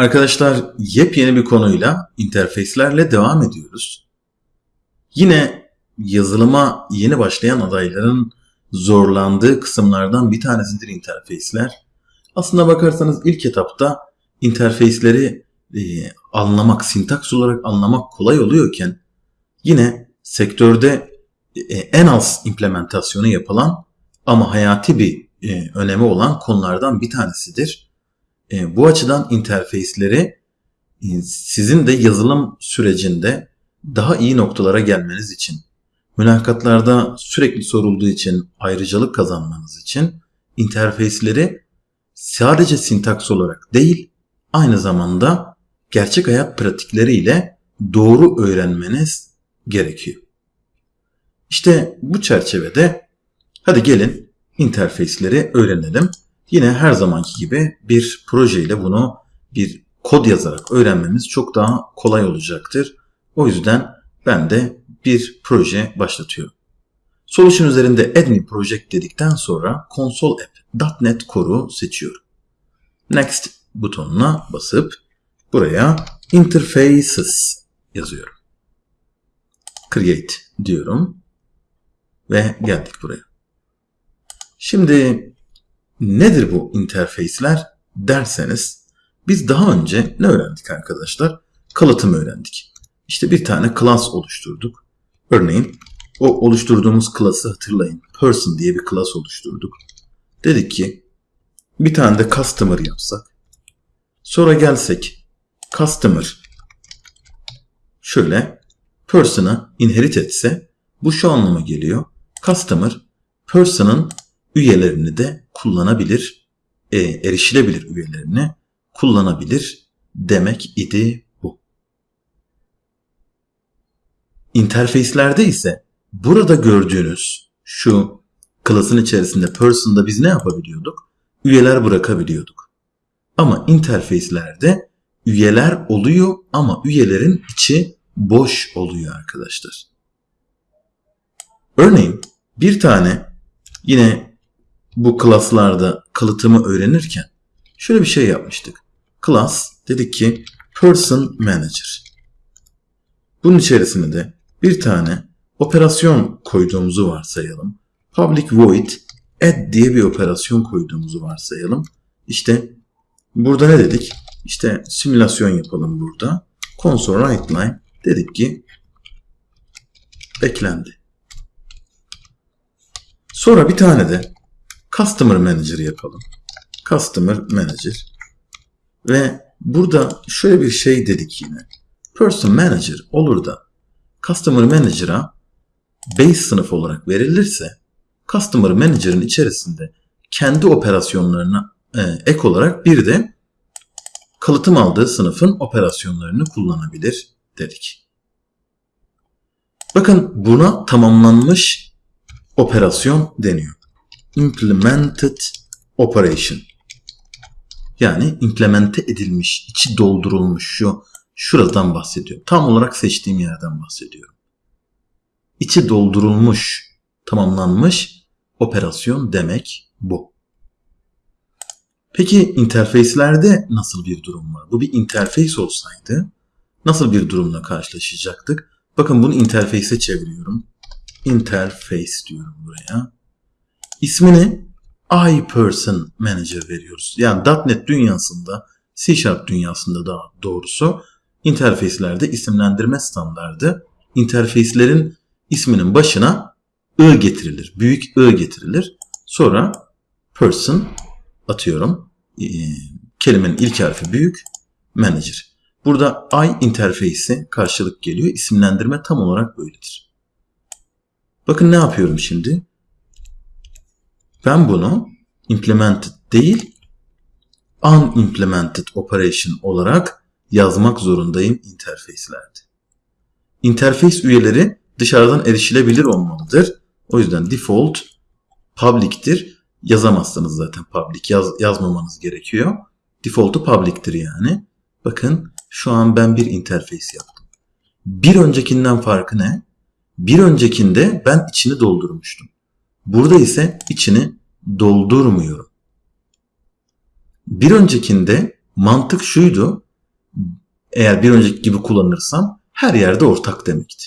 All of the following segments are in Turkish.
Arkadaşlar yepyeni bir konuyla interface'lerle devam ediyoruz. Yine yazılıma yeni başlayan adayların zorlandığı kısımlardan bir tanesidir interface'ler. Aslında bakarsanız ilk etapta interface'leri e, anlamak, sintaks olarak anlamak kolay oluyorken yine sektörde e, en az implementasyonu yapılan ama hayati bir e, önemi olan konulardan bir tanesidir. E, bu açıdan interface'leri e, sizin de yazılım sürecinde daha iyi noktalara gelmeniz için, mülakatlarda sürekli sorulduğu için, ayrıcalık kazanmanız için interface'leri sadece sintaks olarak değil, aynı zamanda gerçek hayat pratikleriyle doğru öğrenmeniz gerekiyor. İşte bu çerçevede hadi gelin interface'leri öğrenelim. Yine her zamanki gibi bir projeyle bunu bir kod yazarak öğrenmemiz çok daha kolay olacaktır. O yüzden ben de bir proje başlatıyorum. Solution üzerinde New Project dedikten sonra Console App .NET Core'u seçiyorum. Next butonuna basıp buraya Interfaces yazıyorum. Create diyorum ve geldik buraya. Şimdi nedir bu interface'ler derseniz biz daha önce ne öğrendik arkadaşlar? Kalıtım öğrendik. İşte bir tane class oluşturduk. Örneğin o oluşturduğumuz class'ı hatırlayın. Person diye bir class oluşturduk. Dedik ki bir tane de customer yapsak. Sonra gelsek customer şöyle person'a inherit etse bu şu anlama geliyor. Customer person'ın üyelerini de kullanabilir, e, erişilebilir üyelerini kullanabilir demek idi bu. İnterfeyslerde ise burada gördüğünüz şu klasın içerisinde person'da biz ne yapabiliyorduk? Üyeler bırakabiliyorduk. Ama interfeyslerde üyeler oluyor ama üyelerin içi boş oluyor arkadaşlar. Örneğin bir tane yine bu klaslarda kalıtımı öğrenirken şöyle bir şey yapmıştık. Class dedik ki person manager. Bunun içerisine de bir tane operasyon koyduğumuzu varsayalım. Public void add diye bir operasyon koyduğumuzu varsayalım. İşte burada ne dedik? İşte simülasyon yapalım burada. Console write dedik ki eklendi. Sonra bir tane de Customer Manager yapalım. Customer Manager. Ve burada şöyle bir şey dedik yine. Person Manager olur da Customer Manager'a base sınıf olarak verilirse Customer Manager'ın içerisinde kendi operasyonlarına e, ek olarak bir de kalıtım aldığı sınıfın operasyonlarını kullanabilir dedik. Bakın buna tamamlanmış operasyon deniyor implemented operation. Yani implemente edilmiş, içi doldurulmuş şu şuradan bahsediyorum. Tam olarak seçtiğim yerden bahsediyorum. İçi doldurulmuş, tamamlanmış operasyon demek bu. Peki interfeyslerde nasıl bir durum var? Bu bir interface olsaydı nasıl bir durumla karşılaşacaktık? Bakın bunu interface'e çeviriyorum. Interface diyorum buraya ismini iPerson Manager veriyoruz. Yani .NET dünyasında, C Sharp dünyasında daha doğrusu interfeyslerde isimlendirme standardı interfeyslerin isminin başına I getirilir. Büyük I getirilir. Sonra person atıyorum. E, kelimenin ilk harfi büyük. Manager. Burada I interface'e karşılık geliyor. İsimlendirme tam olarak böyledir. Bakın ne yapıyorum şimdi? Ben bunu implemented değil unimplemented operation olarak yazmak zorundayım interface'lerde. Interface üyeleri dışarıdan erişilebilir olmalıdır. O yüzden default public'tir. Yazamazsınız zaten public. Yaz, yazmamanız gerekiyor. Default'u public'tir yani. Bakın şu an ben bir interface yaptım. Bir öncekinden farkı ne? Bir öncekinde ben içini doldurmuştum. Burada ise içini doldurmuyorum. Bir öncekinde mantık şuydu. eğer bir önceki gibi kullanırsam her yerde ortak demekti.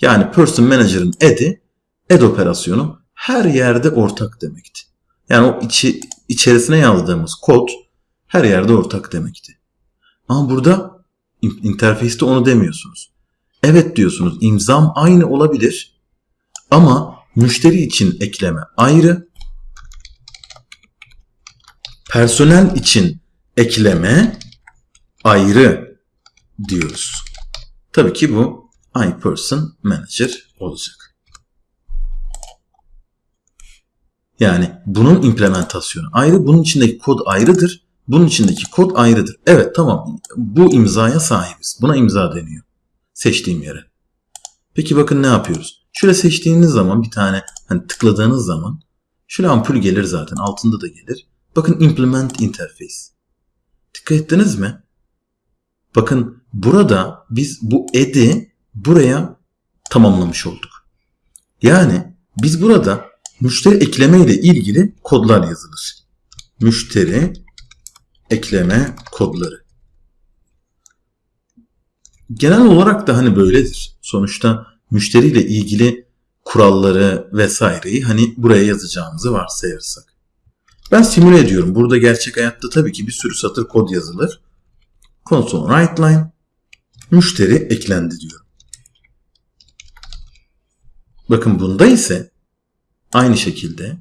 Yani person manager'ın add'i add operasyonu her yerde ortak demekti. Yani o içi, içerisine yazdığımız kod her yerde ortak demekti. Ama burada interface'te onu demiyorsunuz. Evet diyorsunuz imzam aynı olabilir ama müşteri için ekleme ayrı, personel için ekleme ayrı diyoruz. Tabii ki bu iPerson Manager olacak. Yani bunun implementasyonu ayrı, bunun içindeki kod ayrıdır. Bunun içindeki kod ayrıdır. Evet tamam bu imzaya sahibiz. Buna imza deniyor. Seçtiğim yere. Peki bakın ne yapıyoruz? Şöyle seçtiğiniz zaman bir tane hani tıkladığınız zaman şöyle ampul gelir zaten altında da gelir. Bakın implement interface. Dikkat ettiniz mi? Bakın burada biz bu add'i buraya tamamlamış olduk. Yani biz burada müşteri ekleme ile ilgili kodlar yazılır. Müşteri ekleme kodları. Genel olarak da hani böyledir. Sonuçta müşteriyle ilgili kuralları vesaireyi hani buraya yazacağımızı varsayarsak. Ben simüle ediyorum. Burada gerçek hayatta tabii ki bir sürü satır kod yazılır. Console write line müşteri eklendi diyorum. Bakın bunda ise aynı şekilde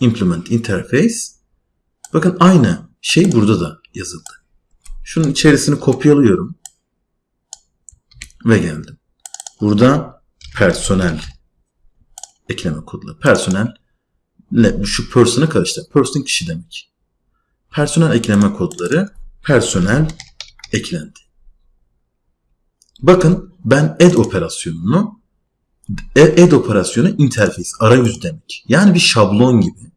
implement interface bakın aynı şey burada da yazıldı. Şunun içerisini kopyalıyorum ve geldim. Burada personel ekleme kodları. Personel şu person'ı karıştır. Person kişi demek. Personel ekleme kodları personel eklendi. Bakın ben add operasyonunu add operasyonu interface arayüz demek. Yani bir şablon gibi.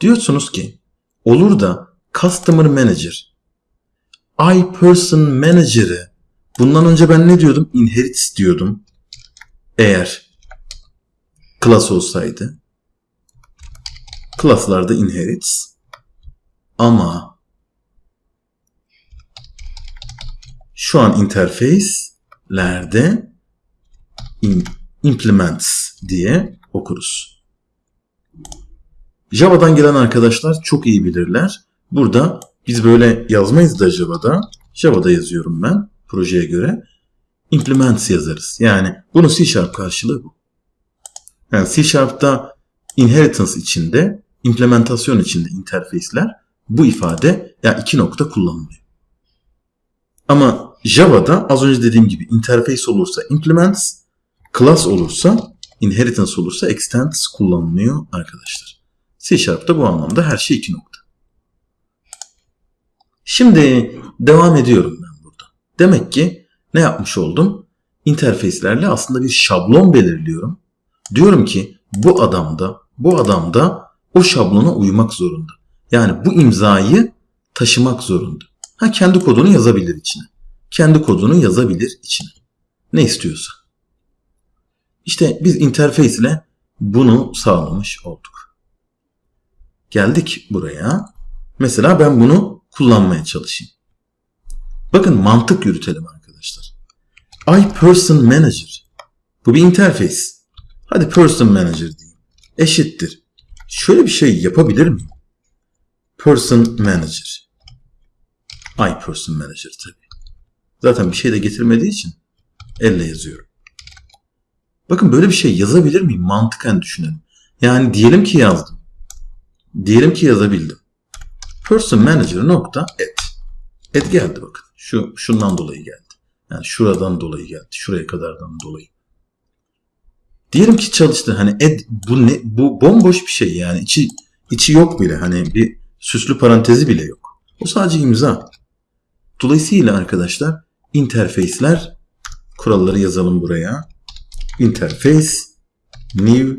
Diyorsunuz ki olur da customer manager iPerson manager'ı bundan önce ben ne diyordum? Inherits diyordum. Eğer class olsaydı. Class'larda inherits ama şu an interface'lerde in, implements diye okuruz. Java'dan gelen arkadaşlar çok iyi bilirler. Burada biz böyle yazmayız da Java'da. Java'da yazıyorum ben projeye göre. Implements yazarız. Yani bunun C Sharp karşılığı bu. Yani C Sharp'ta inheritance içinde implementasyon içinde interface'ler bu ifade yani iki nokta kullanılıyor. Ama Java'da az önce dediğim gibi interface olursa implements, class olursa inheritance olursa extends kullanılıyor arkadaşlar. C Sharp'ta bu anlamda her şey iki nokta. Şimdi devam ediyorum. Demek ki ne yapmış oldum? Interface'lerle aslında bir şablon belirliyorum. Diyorum ki bu adamda, bu adamda o şablona uymak zorunda. Yani bu imzayı taşımak zorunda. Ha kendi kodunu yazabilir içine. Kendi kodunu yazabilir içine. Ne istiyorsa. İşte biz interface ile bunu sağlamış olduk. Geldik buraya. Mesela ben bunu kullanmaya çalışayım. Bakın mantık yürütelim arkadaşlar. I person manager. Bu bir interface. Hadi person manager diyeyim. Eşittir şöyle bir şey yapabilir miyim? Person Manager. I Person Manager tabii. Zaten bir şey de getirmediği için elle yazıyorum. Bakın böyle bir şey yazabilir miyim? Mantıken düşünelim. Yani diyelim ki yazdım. Diyelim ki yazabildim. Person Manager nokta et. Et geldi bakın. Şu şundan dolayı geldi. Yani şuradan dolayı geldi. Şuraya kadardan dolayı. Diyelim ki çalıştı hani ed, bu ne bu bomboş bir şey yani içi içi yok bile hani bir süslü parantezi bile yok. O sadece imza. Dolayısıyla arkadaşlar interface'ler kuralları yazalım buraya. Interface new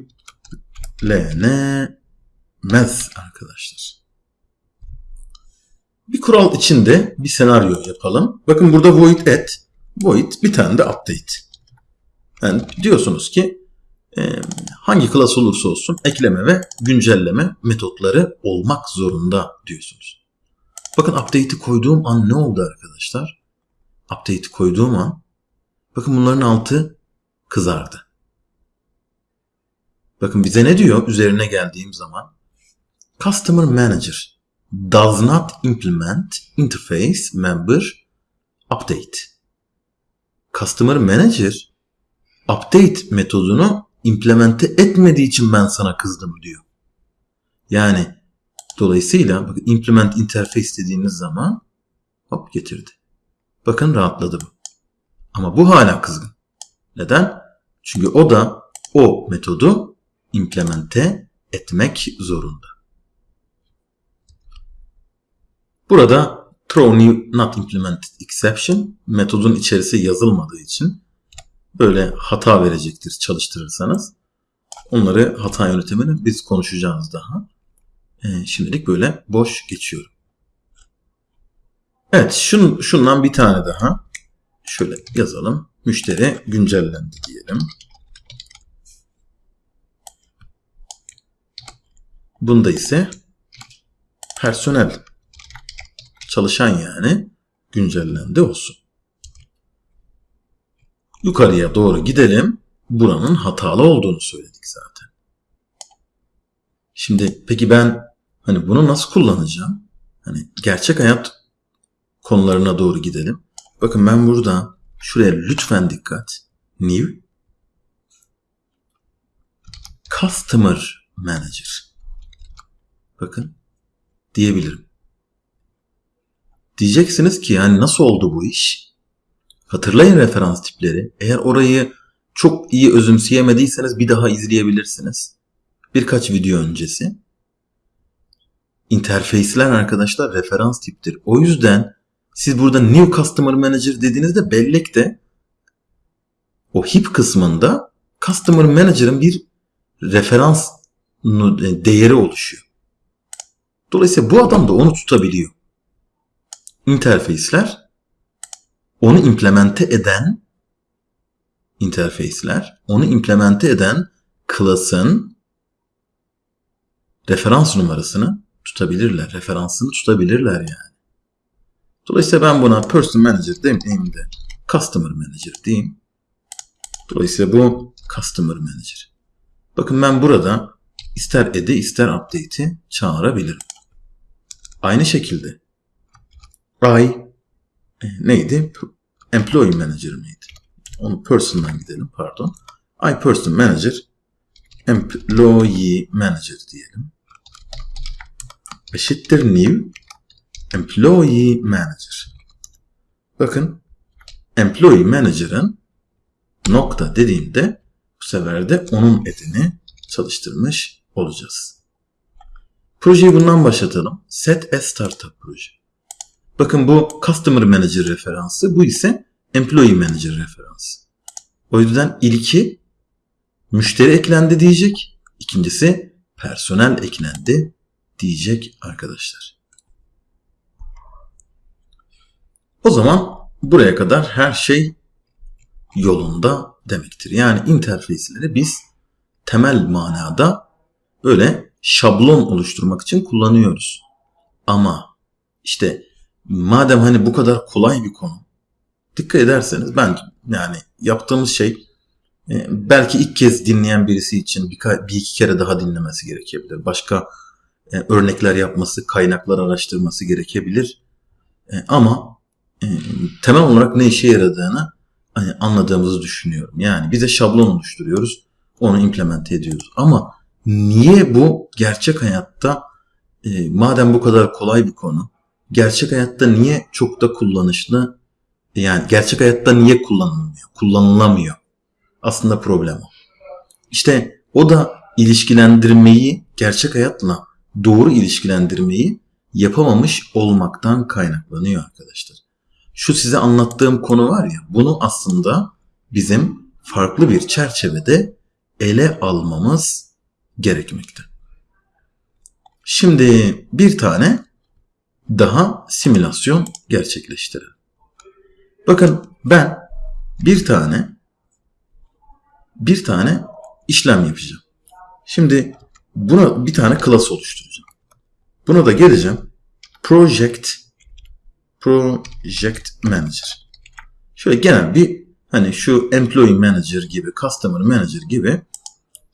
math arkadaşlar. Bir kural içinde bir senaryo yapalım. Bakın burada void add, void bir tane de update. Yani diyorsunuz ki ee, hangi klas olursa olsun ekleme ve güncelleme metotları olmak zorunda diyorsunuz. Bakın update'i koyduğum an ne oldu arkadaşlar? Update'i koyduğum an bakın bunların altı kızardı. Bakın bize ne diyor üzerine geldiğim zaman? Customer Manager does not implement interface member update. Customer Manager update metodunu implemente etmediği için ben sana kızdım diyor. Yani dolayısıyla bakın implement interface dediğiniz zaman hop getirdi. Bakın rahatladı bu. Ama bu hala kızgın. Neden? Çünkü o da o metodu implemente etmek zorunda. Burada throw new not implemented exception metodun içerisi yazılmadığı için böyle hata verecektir çalıştırırsanız. Onları hata yönetimini biz konuşacağız daha. Ee, şimdilik böyle boş geçiyorum. Evet şun, şundan bir tane daha. Şöyle yazalım. Müşteri güncellendi diyelim. Bunda ise personel çalışan yani güncellendi olsun. Yukarıya doğru gidelim. Buranın hatalı olduğunu söyledik zaten. Şimdi peki ben hani bunu nasıl kullanacağım? Hani gerçek hayat konularına doğru gidelim. Bakın ben burada şuraya lütfen dikkat. New Customer Manager. Bakın diyebilirim. Diyeceksiniz ki yani nasıl oldu bu iş? Hatırlayın referans tipleri. Eğer orayı çok iyi özümseyemediyseniz bir daha izleyebilirsiniz. Birkaç video öncesi. İnterfeysler arkadaşlar referans tiptir. O yüzden siz burada New Customer Manager dediğinizde bellekte o hip kısmında Customer Manager'ın bir referans değeri oluşuyor. Dolayısıyla bu adam da onu tutabiliyor. İnterfeysler onu implemente eden interface'ler onu implemente eden class'ın referans numarasını tutabilirler. Referansını tutabilirler yani. Dolayısıyla ben buna person manager demeyeyim de customer manager diyeyim. Dolayısıyla bu customer manager. Bakın ben burada ister add'i ister update'i çağırabilirim. Aynı şekilde I e, neydi? Employee manager miydi? Onu person'dan gidelim pardon. I person manager employee manager diyelim. Eşittir new employee manager. Bakın employee manager'ın nokta dediğimde bu sefer de onun edini çalıştırmış olacağız. Projeyi bundan başlatalım. Set a startup proje. Bakın bu Customer Manager referansı. Bu ise Employee Manager referansı. O yüzden ilki müşteri eklendi diyecek. İkincisi personel eklendi diyecek arkadaşlar. O zaman buraya kadar her şey yolunda demektir. Yani interface'leri biz temel manada böyle şablon oluşturmak için kullanıyoruz. Ama işte madem hani bu kadar kolay bir konu dikkat ederseniz ben yani yaptığımız şey e, belki ilk kez dinleyen birisi için bir, iki kere daha dinlemesi gerekebilir. Başka e, örnekler yapması, kaynaklar araştırması gerekebilir. E, ama temel olarak ne işe yaradığını hani, anladığımızı düşünüyorum. Yani bize şablon oluşturuyoruz, onu implement ediyoruz. Ama niye bu gerçek hayatta madem bu kadar kolay bir konu, gerçek hayatta niye çok da kullanışlı yani gerçek hayatta niye kullanılmıyor? Kullanılamıyor. Aslında problem o. İşte o da ilişkilendirmeyi gerçek hayatla doğru ilişkilendirmeyi yapamamış olmaktan kaynaklanıyor arkadaşlar. Şu size anlattığım konu var ya bunu aslında bizim farklı bir çerçevede ele almamız gerekmekte. Şimdi bir tane daha simülasyon gerçekleştirelim. Bakın ben bir tane bir tane işlem yapacağım. Şimdi buna bir tane class oluşturacağım. Buna da geleceğim. Project Project Manager. Şöyle genel bir hani şu Employee Manager gibi, Customer Manager gibi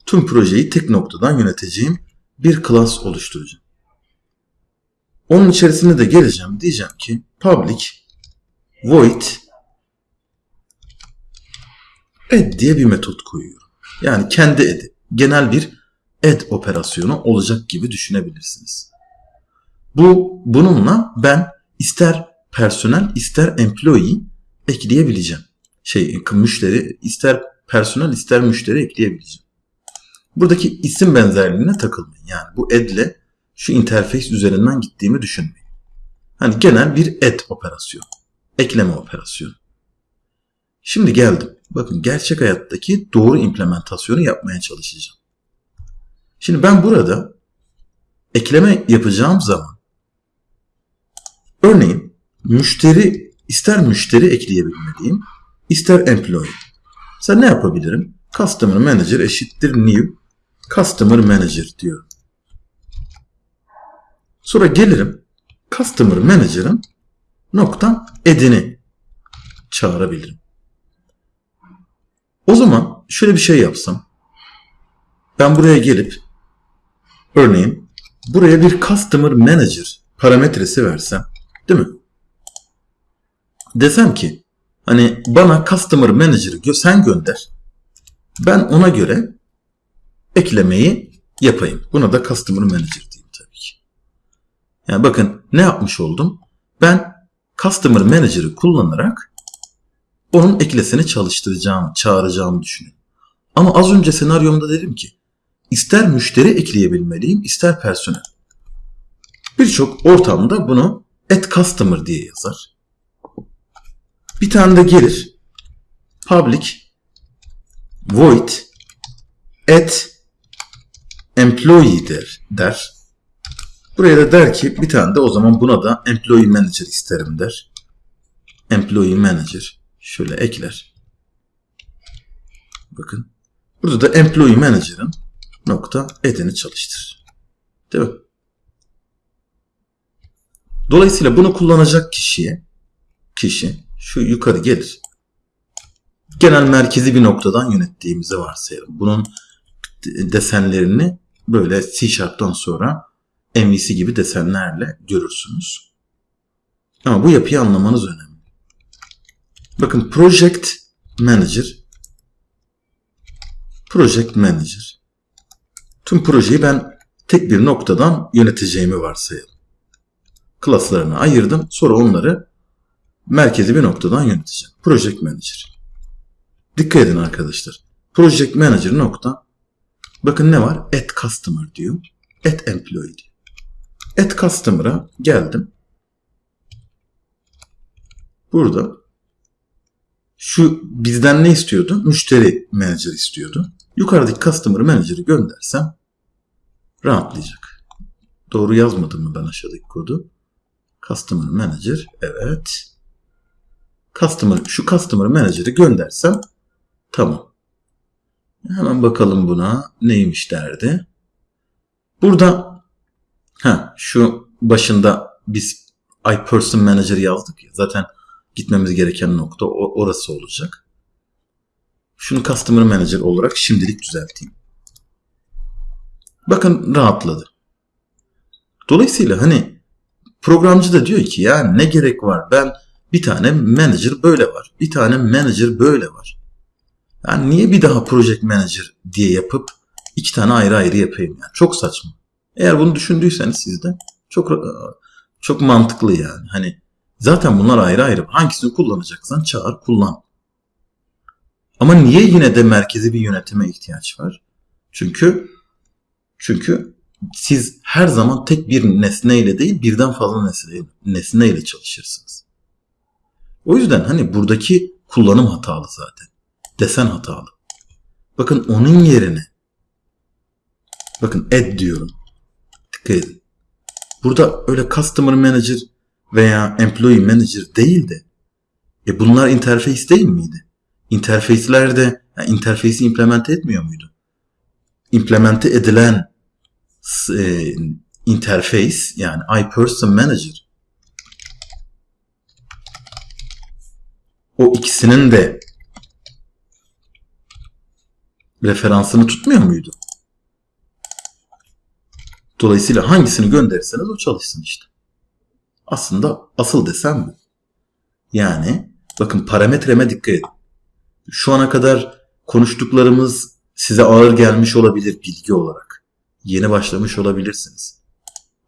tüm projeyi tek noktadan yöneteceğim bir class oluşturacağım. Onun içerisinde de geleceğim. Diyeceğim ki public void add diye bir metot koyuyorum. Yani kendi add'i. Genel bir add operasyonu olacak gibi düşünebilirsiniz. Bu bununla ben ister personel ister employee ekleyebileceğim. Şey müşteri ister personel ister müşteri ekleyebileceğim. Buradaki isim benzerliğine takılmayın. Yani bu add ile şu interface üzerinden gittiğimi düşünmeyin. Hani genel bir add operasyonu. Ekleme operasyonu. Şimdi geldim. Bakın gerçek hayattaki doğru implementasyonu yapmaya çalışacağım. Şimdi ben burada ekleme yapacağım zaman örneğin müşteri ister müşteri ekleyebilmeliyim ister employee. Sen ne yapabilirim? Customer Manager eşittir new Customer Manager diyorum. Sonra gelirim Customer Manager'ın nokta edini çağırabilirim. O zaman şöyle bir şey yapsam. Ben buraya gelip örneğin buraya bir Customer Manager parametresi versem. Değil mi? Desem ki hani bana Customer Manager'ı sen gönder. Ben ona göre eklemeyi yapayım. Buna da Customer Manager diyeyim. Yani bakın ne yapmış oldum? Ben Customer Manager'ı kullanarak onun eklesini çalıştıracağım, çağıracağımı düşünüyorum. Ama az önce senaryomda dedim ki ister müşteri ekleyebilmeliyim ister personel. Birçok ortamda bunu at customer diye yazar. Bir tane de gelir public void at employee der, der. Buraya da der ki bir tane de o zaman buna da employee manager isterim der. Employee manager şöyle ekler. Bakın. Burada da employee manager'ın nokta edeni çalıştır. Değil mi? Dolayısıyla bunu kullanacak kişiye kişi şu yukarı gelir. Genel merkezi bir noktadan yönettiğimizi varsayalım. Bunun desenlerini böyle C Sharp'tan sonra MVC gibi desenlerle görürsünüz. Ama bu yapıyı anlamanız önemli. Bakın Project Manager Project Manager Tüm projeyi ben tek bir noktadan yöneteceğimi varsayalım. Klaslarını ayırdım. Sonra onları merkezi bir noktadan yöneteceğim. Project Manager. Dikkat edin arkadaşlar. Project Manager nokta Bakın ne var? At Customer diyor. At Employee diyor. At Customer'a geldim. Burada şu bizden ne istiyordu? Müşteri manager istiyordu. Yukarıdaki Customer Manager'ı göndersem rahatlayacak. Doğru yazmadım mı ben aşağıdaki kodu? Customer Manager. Evet. Customer, şu Customer Manager'ı göndersem tamam. Hemen bakalım buna neymiş derdi. Burada ha şu başında biz iPerson Manager yazdık ya zaten gitmemiz gereken nokta orası olacak. Şunu Customer Manager olarak şimdilik düzelteyim. Bakın rahatladı. Dolayısıyla hani programcı da diyor ki ya ne gerek var ben bir tane manager böyle var. Bir tane manager böyle var. Yani niye bir daha project manager diye yapıp iki tane ayrı ayrı yapayım yani. Çok saçma. Eğer bunu düşündüyseniz siz de çok çok mantıklı yani. Hani zaten bunlar ayrı ayrı. Hangisini kullanacaksan çağır kullan. Ama niye yine de merkezi bir yönetime ihtiyaç var? Çünkü çünkü siz her zaman tek bir nesneyle değil birden fazla nesne, nesneyle çalışırsınız. O yüzden hani buradaki kullanım hatalı zaten desen hatalı. Bakın onun yerine bakın add diyorum. Dikkat. Burada öyle customer manager veya employee manager değil de e bunlar interface değil miydi? Interface'lerde yani interface'i implement etmiyor muydu? Implemente edilen e, interface yani iPerson Manager o ikisinin de referansını tutmuyor muydu? Dolayısıyla hangisini gönderirseniz o çalışsın işte. Aslında asıl desem bu. Yani bakın parametreme dikkat edin. Şu ana kadar konuştuklarımız size ağır gelmiş olabilir bilgi olarak. Yeni başlamış olabilirsiniz.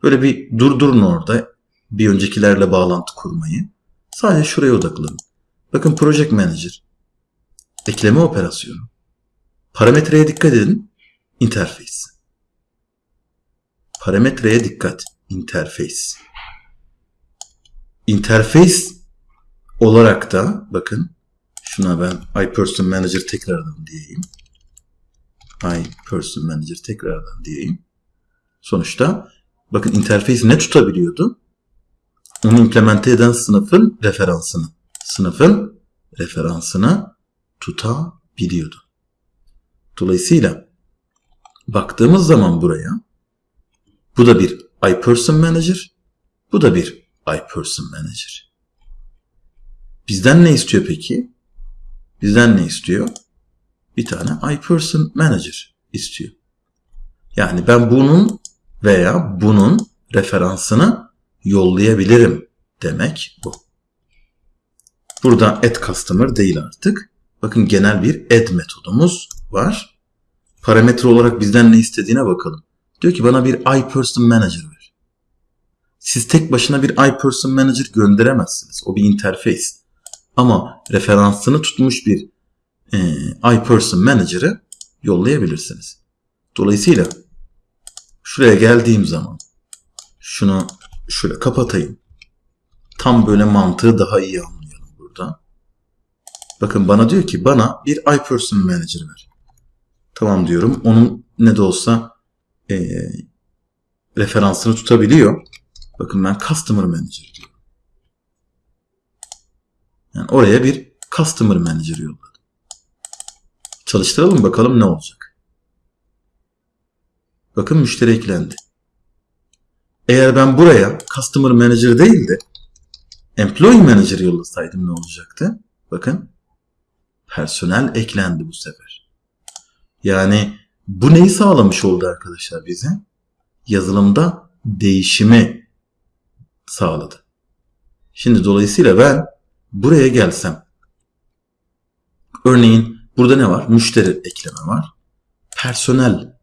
Böyle bir durdurun orada bir öncekilerle bağlantı kurmayı. Sadece şuraya odaklanın. Bakın Project Manager. Ekleme operasyonu. Parametreye dikkat edin. Interface. Parametreye dikkat. Interface. Interface olarak da bakın şuna ben iPerson Manager tekrardan diyeyim. iPerson Manager tekrardan diyeyim. Sonuçta bakın interface ne tutabiliyordu? Onu implemente eden sınıfın referansını. Sınıfın referansını tutabiliyordu. Dolayısıyla baktığımız zaman buraya bu da bir iPerson Manager, bu da bir iPerson Manager. Bizden ne istiyor peki? Bizden ne istiyor? Bir tane iPerson Manager istiyor. Yani ben bunun veya bunun referansını yollayabilirim demek bu. Burada add customer değil artık. Bakın genel bir add metodumuz var. Parametre olarak bizden ne istediğine bakalım. Diyor ki bana bir iPerson Manager ver. Siz tek başına bir iPerson Manager gönderemezsiniz. O bir interface. Ama referansını tutmuş bir e, iPerson Manager'ı yollayabilirsiniz. Dolayısıyla şuraya geldiğim zaman şunu şöyle kapatayım. Tam böyle mantığı daha iyi anlayalım burada. Bakın bana diyor ki bana bir iPerson Manager ver. Tamam diyorum. Onun ne de olsa e, referansını tutabiliyor. Bakın ben Customer Manager diyorum. Yani oraya bir Customer Manager yolladım. Çalıştıralım bakalım ne olacak. Bakın müşteri eklendi. Eğer ben buraya Customer Manager değil de Employee Manager yollasaydım ne olacaktı? Bakın personel eklendi bu sefer. Yani bu neyi sağlamış oldu arkadaşlar bize? Yazılımda değişimi sağladı. Şimdi dolayısıyla ben buraya gelsem örneğin burada ne var? Müşteri ekleme var. Personel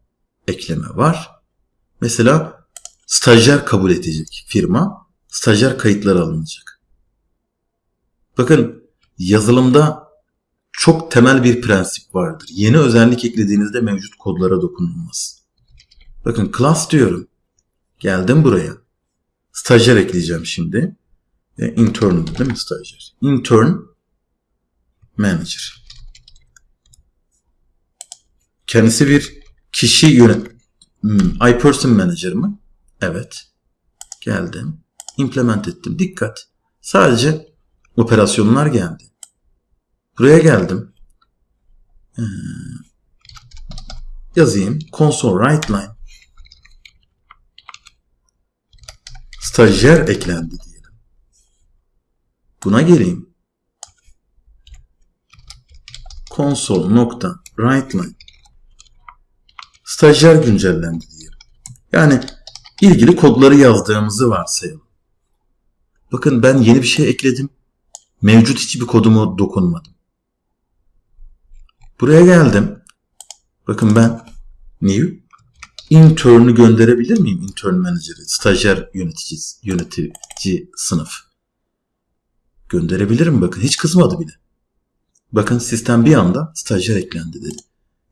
ekleme var. Mesela stajyer kabul edecek firma. Stajyer kayıtları alınacak. Bakın yazılımda çok temel bir prensip vardır. Yeni özellik eklediğinizde mevcut kodlara dokunulmaz. Bakın class diyorum. Geldim buraya. Stajyer ekleyeceğim şimdi. E, intern değil mi stajyer? Intern manager. Kendisi bir kişi yönet hmm, iPerson manager mı? Evet. Geldim. Implement ettim. Dikkat. Sadece operasyonlar geldi. Buraya geldim. Ee, yazayım. Console write line. Stajyer eklendi diyelim. Buna geleyim. Console nokta write line. Stajyer güncellendi diyelim. Yani ilgili kodları yazdığımızı varsayalım. Bakın ben yeni bir şey ekledim. Mevcut hiçbir kodumu dokunmadım. Buraya geldim. Bakın ben new intern'ü gönderebilir miyim? Intern manager'ı, stajyer yönetici, yönetici sınıf. Gönderebilirim bakın. Hiç kızmadı bile. Bakın sistem bir anda stajyer eklendi dedi.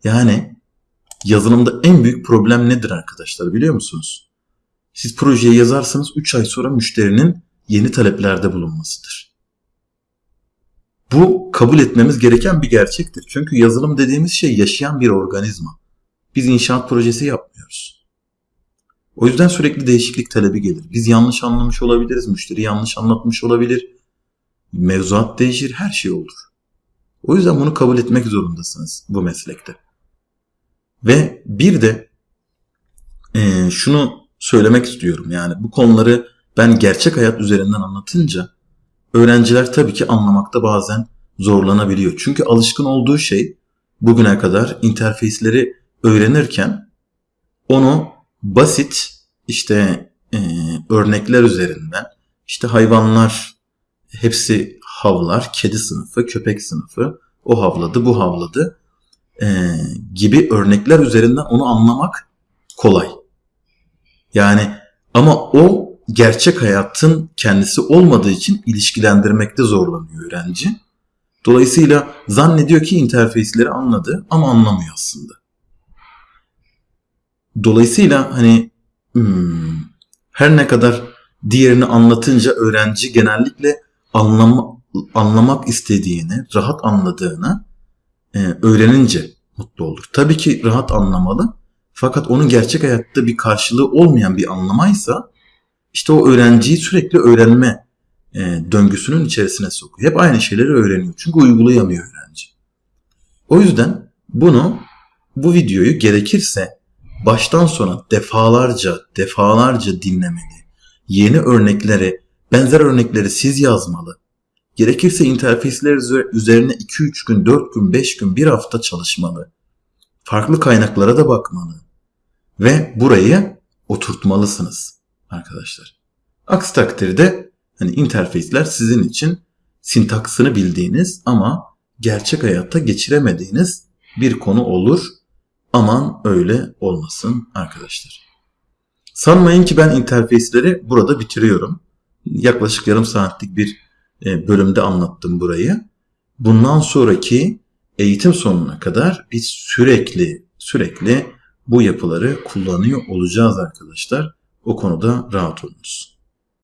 Yani yazılımda en büyük problem nedir arkadaşlar biliyor musunuz? Siz projeyi yazarsanız 3 ay sonra müşterinin yeni taleplerde bulunmasıdır. Bu kabul etmemiz gereken bir gerçektir. Çünkü yazılım dediğimiz şey yaşayan bir organizma. Biz inşaat projesi yapmıyoruz. O yüzden sürekli değişiklik talebi gelir. Biz yanlış anlamış olabiliriz, müşteri yanlış anlatmış olabilir. Mevzuat değişir, her şey olur. O yüzden bunu kabul etmek zorundasınız bu meslekte. Ve bir de e, şunu söylemek istiyorum. Yani bu konuları ben gerçek hayat üzerinden anlatınca öğrenciler tabii ki anlamakta bazen zorlanabiliyor. Çünkü alışkın olduğu şey bugüne kadar interface'leri öğrenirken onu basit işte e, örnekler üzerinden işte hayvanlar hepsi havlar, kedi sınıfı, köpek sınıfı, o havladı, bu havladı e, gibi örnekler üzerinden onu anlamak kolay. Yani ama o gerçek hayatın kendisi olmadığı için ilişkilendirmekte zorlanıyor öğrenci. Dolayısıyla zannediyor ki interface'leri anladı ama anlamıyor aslında. Dolayısıyla hani hmm, her ne kadar diğerini anlatınca öğrenci genellikle anlama, anlamak istediğini, rahat anladığını e, öğrenince mutlu olur. Tabii ki rahat anlamalı. Fakat onun gerçek hayatta bir karşılığı olmayan bir anlamaysa işte o öğrenciyi sürekli öğrenme e, döngüsünün içerisine sokuyor. Hep aynı şeyleri öğreniyor. Çünkü uygulayamıyor öğrenci. O yüzden bunu bu videoyu gerekirse baştan sona defalarca defalarca dinlemeli. Yeni örnekleri, benzer örnekleri siz yazmalı. Gerekirse interfeysler üzerine 2-3 gün, 4 gün, 5 gün, 1 hafta çalışmalı. Farklı kaynaklara da bakmalı. Ve burayı oturtmalısınız arkadaşlar. Aksi takdirde hani interface'ler sizin için sintaksını bildiğiniz ama gerçek hayatta geçiremediğiniz bir konu olur. Aman öyle olmasın arkadaşlar. Sanmayın ki ben interface'leri burada bitiriyorum. Yaklaşık yarım saatlik bir e, bölümde anlattım burayı. Bundan sonraki eğitim sonuna kadar biz sürekli sürekli bu yapıları kullanıyor olacağız arkadaşlar. O konuda rahat olunuz.